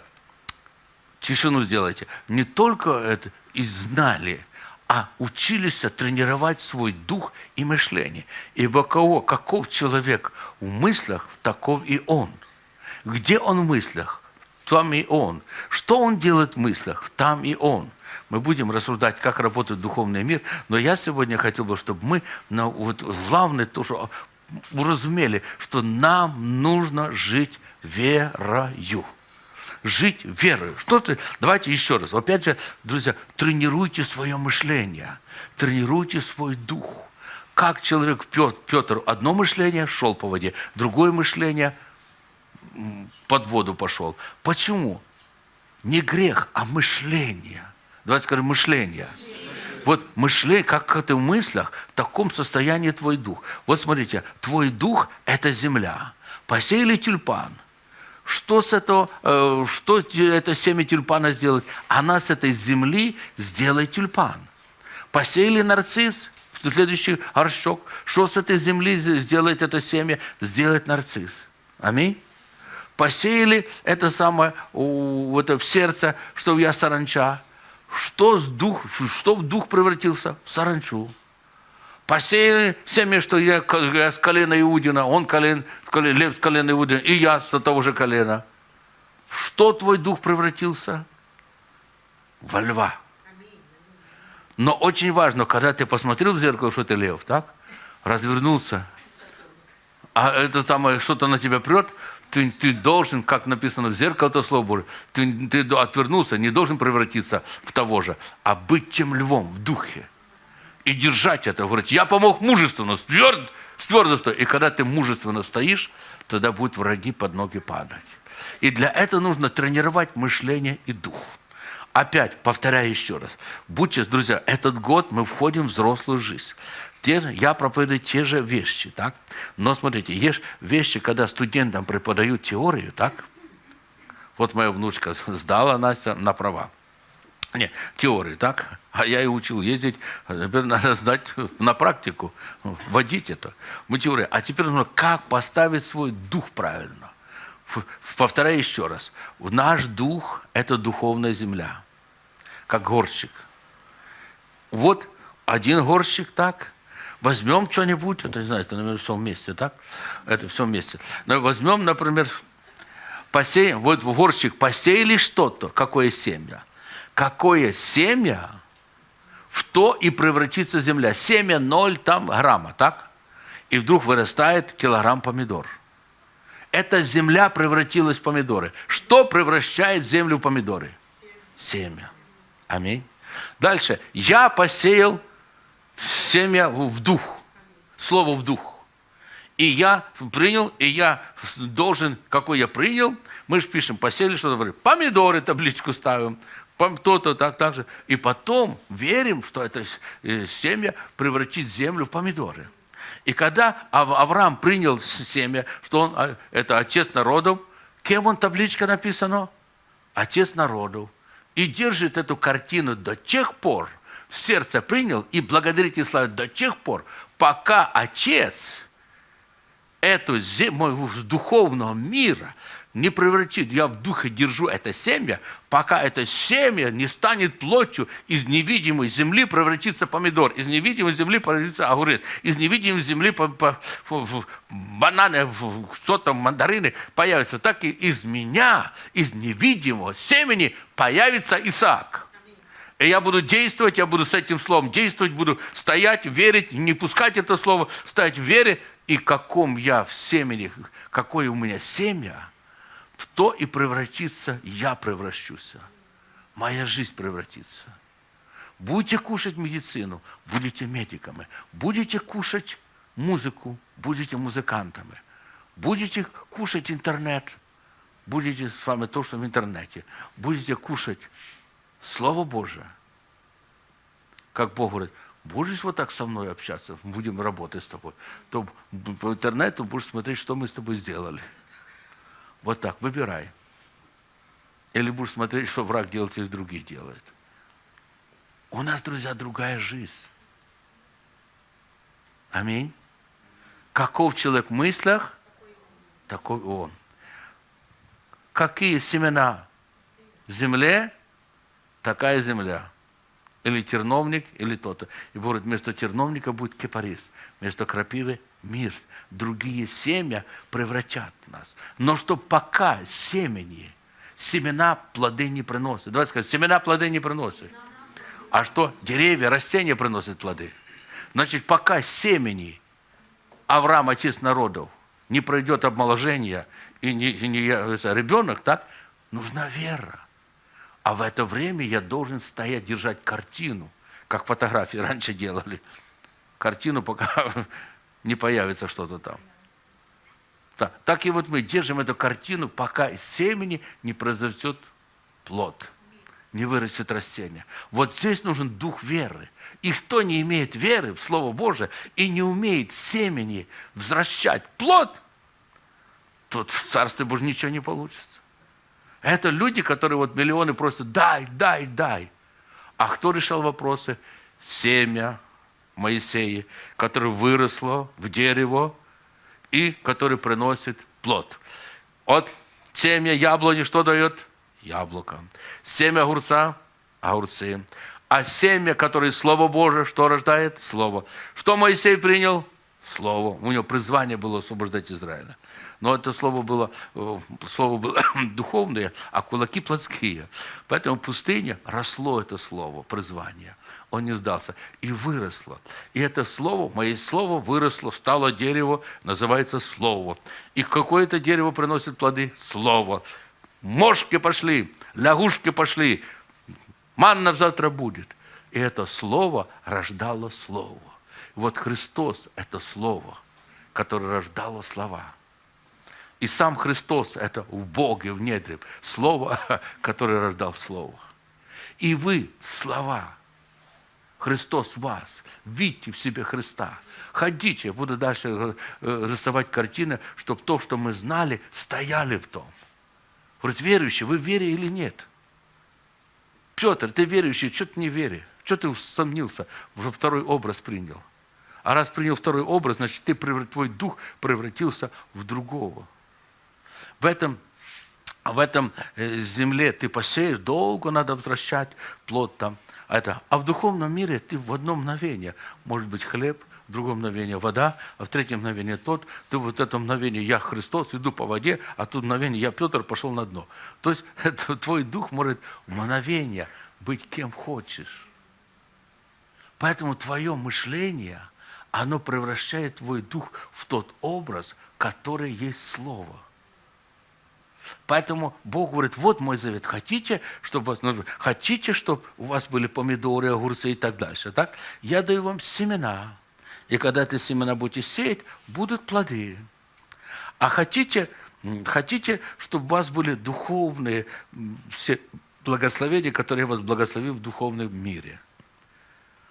тишину сделайте, не только это и знали, а учились тренировать свой дух и мышление. Ибо кого, каков человек в мыслях, таков и он. Где он в мыслях, там и он. Что он делает в мыслях, там и он. Мы будем рассуждать, как работает духовный мир, но я сегодня хотел бы, чтобы мы, на, вот, главное, то, что уразумели, что нам нужно жить верою жить верой. Что ты? Давайте еще раз. Опять же, друзья, тренируйте свое мышление, тренируйте свой дух. Как человек Петр одно мышление шел по воде, другое мышление под воду пошел. Почему? Не грех, а мышление. Давайте скажем, мышление. Вот мышление, как ты в мыслях, в таком состоянии твой дух. Вот смотрите, твой дух – это земля. Посеяли тюльпан – что с этого, э, что это семя тюльпана сделает? Она с этой земли сделает тюльпан. Посеяли нарцисс, следующий горшок. Что с этой земли сделает это семя? Сделает нарцисс. Аминь. Посеяли это самое это в сердце, что я саранча. Что, с дух, что в дух превратился? В саранчу посеяли семя, что я, я с колена Иудина, он колен, лев с колена Иудина, и я с того же колена. что твой дух превратился? Во льва. Но очень важно, когда ты посмотрел в зеркало, что ты лев, так? Развернулся, а это самое, что-то на тебя прет, ты, ты должен, как написано в зеркало, это слово Божие, ты, ты отвернулся, не должен превратиться в того же, а быть тем львом в духе и держать это. Говорить, я помог мужественно, тверд, с твердостью. И когда ты мужественно стоишь, тогда будут враги под ноги падать. И для этого нужно тренировать мышление и дух. Опять, повторяю еще раз. Будьте, друзья, этот год мы входим в взрослую жизнь. Те, я проповедую те же вещи, так? Но смотрите, есть вещи, когда студентам преподают теорию, так? Вот моя внучка сдала Настя на права. Не, теорию, так? А я и учил ездить, теперь надо знать на практику, водить это. Теория. А теперь нужно, как поставить свой дух правильно. Повторяю еще раз. Наш дух – это духовная земля, как горщик. Вот один горщик так, возьмем что-нибудь, это, не знаю, это, наверное, все вместе, так? Это все вместе. Но возьмем, например, посеем, вот в горщик посеяли что-то, какое семя – какое семя, в то и превратится земля. Семя ноль там грамма, так? И вдруг вырастает килограмм помидор. Эта земля превратилась в помидоры. Что превращает землю в помидоры? Семя. Аминь. Дальше. Я посеял семя в дух. Слово в дух. И я принял, и я должен, какой я принял, мы же пишем, посеяли что-то, помидоры табличку ставим, то-то так, так же. И потом верим, что это э, семя превратит землю в помидоры. И когда Авраам принял семя, что он а, это отец народов, Кем он табличка написано? Отец народов. И держит эту картину до тех пор, в сердце принял и благодарит и славит до тех пор, пока Отец эту землю духовного мира не превратит, я в духе держу это семя, пока это семя не станет плотью, из невидимой земли превратится помидор, из невидимой земли превратится огурец, из невидимой земли по, по, в, бананы, что там, мандарины появятся, так и из меня, из невидимого семени появится Исаак. И я буду действовать, я буду с этим словом действовать, буду стоять, верить, не пускать это слово, стоять в вере, и каком я в семени, какое у меня семя – в то и превратится, я превращусь. Моя жизнь превратится. Будете кушать медицину, будете медиками. Будете кушать музыку, будете музыкантами. Будете кушать интернет, будете с вами то, что в интернете. Будете кушать Слово Божие. Как Бог говорит, будешь вот так со мной общаться, будем работать с тобой, то по интернету будешь смотреть, что мы с тобой сделали. Вот так, выбирай. Или будешь смотреть, что враг делает или другие делают. У нас, друзья, другая жизнь. Аминь. Каков человек в мыслях, такой он. Какие семена в земле, такая земля. Или терновник, или то-то. И говорит, вместо терновника будет кипарис, вместо крапивы мир, другие семя превратят нас. Но что пока семени, семена плоды не приносят. Давайте скажем, семена плоды не приносят. А что? Деревья, растения приносят плоды. Значит, пока семени Авраам, отец народов, не пройдет обмоложение, и не, и не ребенок, так, нужна вера. А в это время я должен стоять, держать картину, как фотографии раньше делали. Картину, пока не появится что-то там. Так, так и вот мы держим эту картину, пока из семени не произойдет плод, не вырастет растение. Вот здесь нужен дух веры. И кто не имеет веры в Слово Божие и не умеет семени возвращать плод, тут в Царстве Божьем ничего не получится. Это люди, которые вот миллионы просят, дай, дай, дай. А кто решал вопросы? Семя, Моисея, которое выросло в дерево и которое приносит плод. От семя яблони что дает? Яблоко. Семя огурца – огурцы. А семя, которое Слово Божие, что рождает? Слово. Что Моисей принял? Слово. У него призвание было освобождать Израиля. Но это слово было, э, слово было духовное, а кулаки плотские. Поэтому в пустыне росло это слово, призвание. Он не сдался. И выросло. И это слово, мое слово выросло, стало дерево, называется слово. И какое это дерево приносит плоды? Слово. Мошки пошли, лягушки пошли, манна завтра будет. И это слово рождало слово. Вот Христос – это слово, которое рождало слова. И сам Христос – это в Боге, в недре. Слово, которое рождал Слово. И вы – слова. Христос в вас. Видите в себе Христа. Ходите. буду дальше э, рисовать картины, чтобы то, что мы знали, стояли в том. Говорит, верующий, вы в вере или нет? Петр, ты верующий, что ты не веришь? Что ты усомнился, второй образ принял? А раз принял второй образ, значит, ты, твой дух превратился в другого. В этом, в этом э, земле ты посеешь, долго надо возвращать плод там. Это. А в духовном мире ты в одно мгновение, может быть, хлеб, в другом мгновении вода, а в третьем мгновении тот. Ты вот это мгновение я Христос, иду по воде, а тут мгновение я Петр пошел на дно. То есть это, твой дух может мгновение быть кем хочешь. Поэтому твое мышление – оно превращает твой дух в тот образ, который есть Слово. Поэтому Бог говорит, вот мой завет, хотите, чтобы, вас, ну, хотите, чтобы у вас были помидоры, огурцы и так дальше, так? Я даю вам семена, и когда эти семена будете сеять, будут плоды. А хотите, хотите, чтобы у вас были духовные все благословения, которые вас благословил в духовном мире –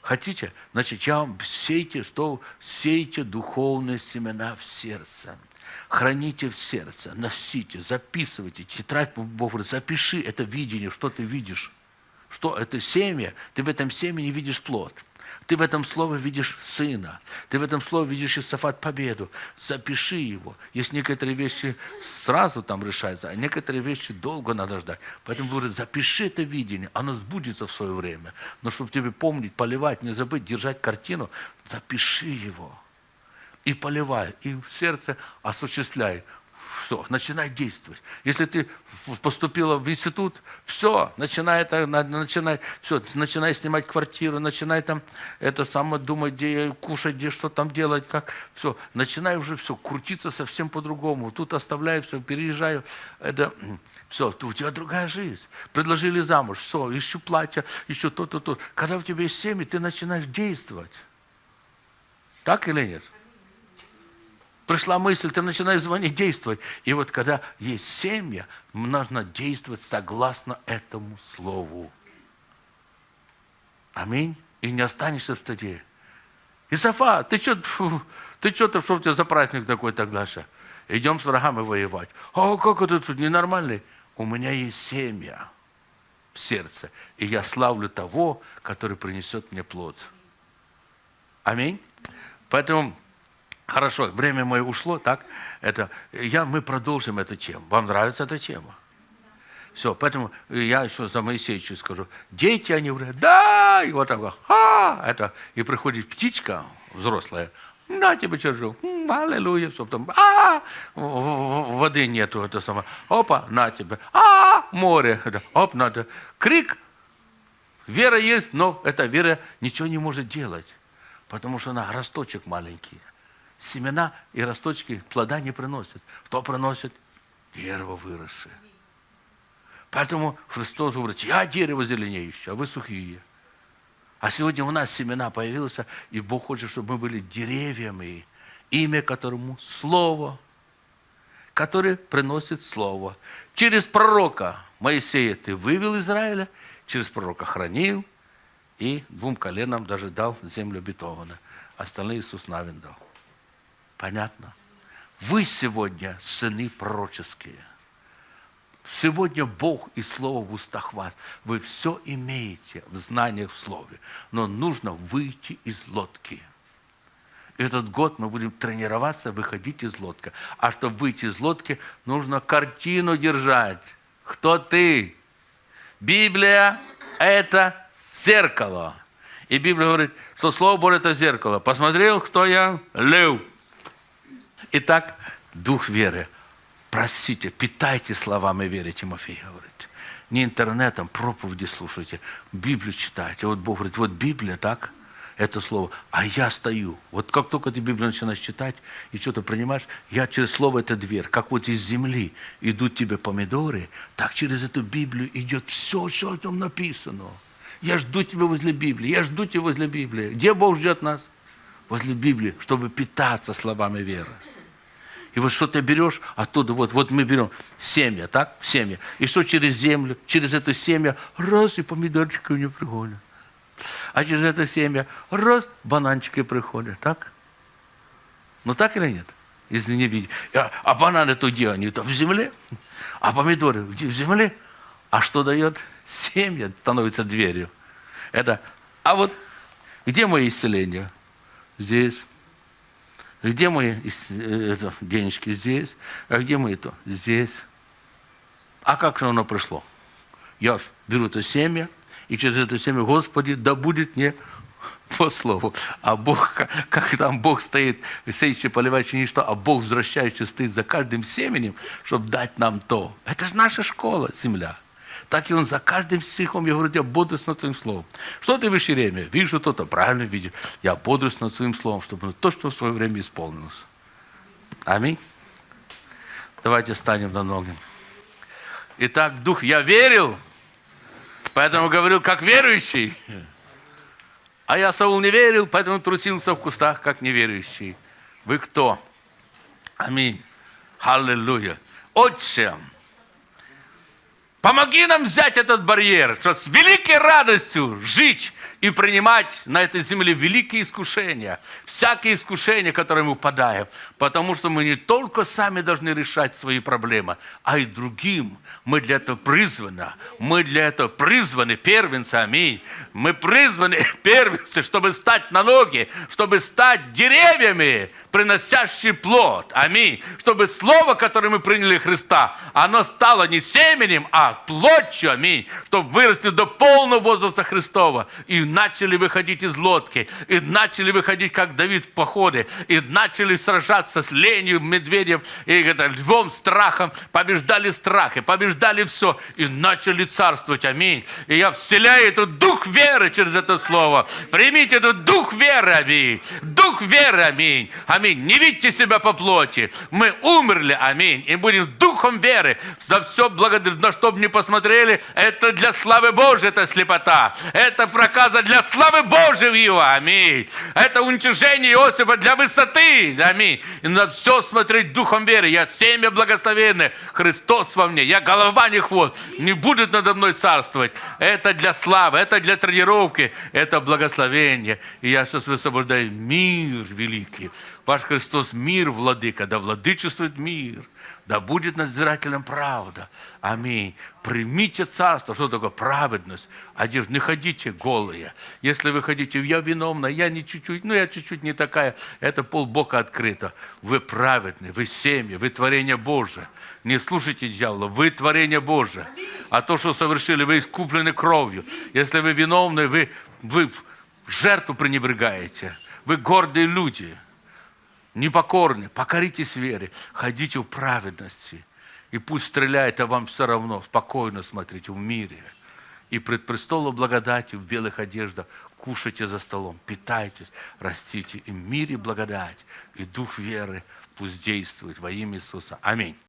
Хотите? Значит, я вам сейте, что сейте духовные семена в сердце. Храните в сердце, носите, записывайте. Тетрадь, Бог запиши это видение, что ты видишь. Что это семя, ты в этом семени видишь плод. Ты в этом слове видишь сына. Ты в этом слове видишь Исафат победу. Запиши его. Есть некоторые вещи сразу там решаются, а некоторые вещи долго надо ждать. Поэтому говорит, запиши это видение, оно сбудется в свое время. Но чтобы тебе помнить, поливать, не забыть, держать картину, запиши его. И поливай, и в сердце осуществляй все, начинай действовать. Если ты поступила в институт, все, начинай это, начинай, все, начинай снимать квартиру, начинай там это самое думать, где кушать, где что там делать, как, все, начинай уже все, крутиться совсем по-другому. Тут оставляю все, переезжаю, это, все, у тебя другая жизнь. Предложили замуж, все, ищу платье, ищу то-то, то. Когда у тебя есть семьи, ты начинаешь действовать. Так или нет? Пришла мысль, ты начинаешь звонить, действовать. И вот когда есть семья, нужно действовать согласно этому слову. Аминь. И не останешься в стыде. Исафа, ты что, ты что-то, что у тебя за праздник такой тогда же? Идем с врагами воевать. А как это тут ненормальный? У меня есть семья в сердце, и я славлю того, который принесет мне плод. Аминь. Поэтому Хорошо, время мое ушло, так? Это, я, мы продолжим эту тему. Вам нравится эта тема? Все, поэтому я еще за Моисеевича скажу. Дети, они говорят, да, и вот так, а, это, и приходит птичка взрослая, на тебе чержу, аллилуйя, все, потом, а, воды нету, это самое, опа, на тебе, а, море, это, оп, надо, крик, вера есть, но эта вера ничего не может делать, потому что она росточек маленький семена и росточки плода не приносят. Кто приносит? Дерево выросшее. Поэтому Христос говорит, я дерево зеленеющее, а вы сухие. А сегодня у нас семена появилось, и Бог хочет, чтобы мы были деревьями, имя которому Слово, которое приносит Слово. Через пророка Моисея ты вывел Израиля, через пророка хранил, и двум коленам даже дал землю обетованную. Остальные Иисус Навин дал. Понятно? Вы сегодня сыны пророческие. Сегодня Бог и Слово в устах вас. Вы все имеете в знаниях в Слове. Но нужно выйти из лодки. Этот год мы будем тренироваться, выходить из лодки. А чтобы выйти из лодки, нужно картину держать. Кто ты? Библия – это зеркало. И Библия говорит, что Слово Божье – это зеркало. Посмотрел, кто я? Лев. Итак, дух веры. Просите, питайте словами веры, Тимофей говорит. Не интернетом, проповеди слушайте, Библию читайте. Вот Бог говорит, вот Библия, так, это слово. А я стою. Вот как только ты Библию начинаешь читать и что-то принимаешь, я через слово это дверь. Как вот из земли идут тебе помидоры, так через эту Библию идет все, что там написано. Я жду тебя возле Библии, я жду тебя возле Библии. Где Бог ждет нас? Возле Библии, чтобы питаться словами веры. И вот что ты берешь оттуда, вот, вот мы берем семя, так, семя. И что через землю, через это семя, раз, и помидорчики у него приходят. А через это семя, раз, бананчики приходят, так? Ну так или нет? Если не видите. А, а бананы-то где они? То в земле. А помидоры где? В земле. А что дает? Семя становится дверью. Это, а вот где мое исцеление? Здесь. Где мои э, это, денежки? Здесь. А где мы это? Здесь. А как же оно пришло? Я беру это семя, и через это семя, Господи, да будет мне по слову. А Бог, как там Бог стоит, сеющий, поливающий ничто, а Бог возвращающий стоит за каждым семенем, чтобы дать нам то. Это же наша школа, земля так и он за каждым стихом, я говорю, я бодрюсь над своим словом. Что ты в время? Вижу то-то, правильно видишь. Я бодрюсь над своим словом, чтобы то, что в свое время исполнилось. Аминь. Давайте станем на ноги. Итак, Дух, я верил, поэтому говорил, как верующий. А я, Саул, не верил, поэтому трусился в кустах, как неверующий. Вы кто? Аминь. Аллилуйя. Отче, Помоги нам взять этот барьер, что великий всякой радостью жить и принимать на этой земле великие искушения, всякие искушения, которые мы упадаем, потому что мы не только сами должны решать свои проблемы, а и другим. Мы для этого призваны. Мы для этого призваны, первенцы, аминь. Мы призваны, первенцы, чтобы стать на ноги, чтобы стать деревьями, приносящие плод. Аминь. Чтобы слово, которое мы приняли Христа, оно стало не семенем, а плотью. Аминь. Чтобы вырасти до полного возраста Христова. И начали выходить из лодки. И начали выходить, как Давид в походе. И начали сражаться с ленью, медведем, и это, львом, страхом. Побеждали страх и побеждали все. И начали царствовать. Аминь. И я вселяю этот дух веры через это слово. Примите этот дух веры. Аминь. Дух веры. Аминь. Аминь. Не видите себя по плоти. Мы умерли. Аминь. И будем духом веры. За все благодарить. На что бы не посмотрели, это для славы Божьей, это слепота. Это проказа для славы Божьей его. Аминь. Это уничижение Иосифа для высоты. Аминь. И на все смотреть духом веры. Я семя благословенное. Христос во мне. Я голова не хвост. Не будет надо мной царствовать. Это для славы, это для тренировки, это благословение. И я сейчас высвобождаю мир великий. Ваш Христос мир, владыка, да владычествует мир. Да будет надзирателем правда. Аминь. Примите царство. Что такое праведность? Одежда. Не ходите голые. Если вы ходите, я виновна, я не чуть-чуть, ну я чуть-чуть не такая. Это полбока открыто. Вы праведны, вы семья, вы творение Божие. Не слушайте дьявола, вы творение Божие. А то, что совершили, вы искуплены кровью. Если вы виновны, вы, вы жертву пренебрегаете. Вы гордые люди непокорны, покоритесь вере, ходите в праведности. И пусть стреляет, а вам все равно, спокойно смотрите в мире. И пред престолом благодати в белых одеждах кушайте за столом, питайтесь, растите. И в мире благодать, и дух веры пусть действует во имя Иисуса. Аминь.